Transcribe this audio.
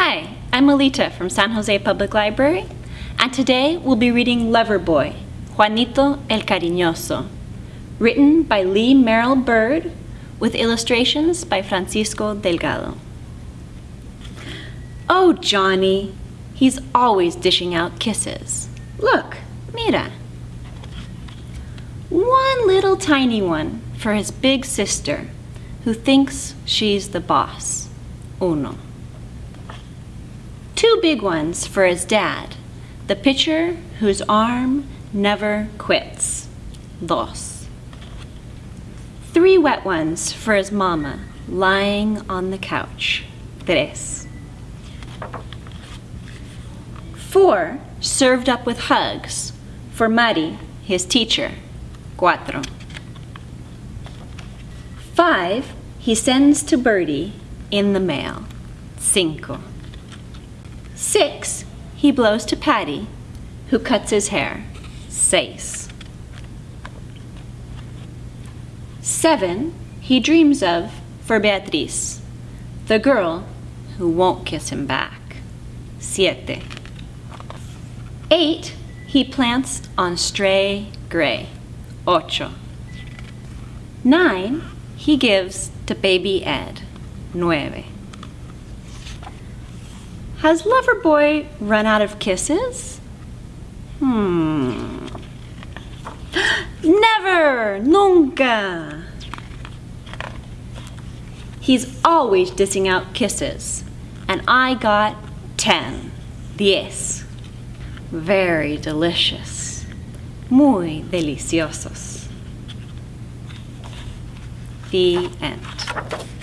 Hi, I'm Alita from San Jose Public Library, and today we'll be reading Loverboy, Juanito el Cariñoso, written by Lee Merrill Byrd with illustrations by Francisco Delgado. Oh, Johnny, he's always dishing out kisses. Look, mira. One little tiny one for his big sister, who thinks she's the boss. Uno. Two big ones for his dad, the pitcher whose arm never quits. Dos. Three wet ones for his mama, lying on the couch. Tres. Four served up with hugs for Mari, his teacher. Cuatro. Five he sends to Birdie in the mail. Cinco. Six he blows to Patty, who cuts his hair. Seis. Seven he dreams of for Beatriz, the girl who won't kiss him back. Siete. Eight he plants on stray gray. Ocho. Nine he gives to baby Ed. Nueve. Has Loverboy run out of kisses? Hmm. Never! Nunca! He's always dissing out kisses. And I got ten. Diez. Very delicious. Muy deliciosos. The end.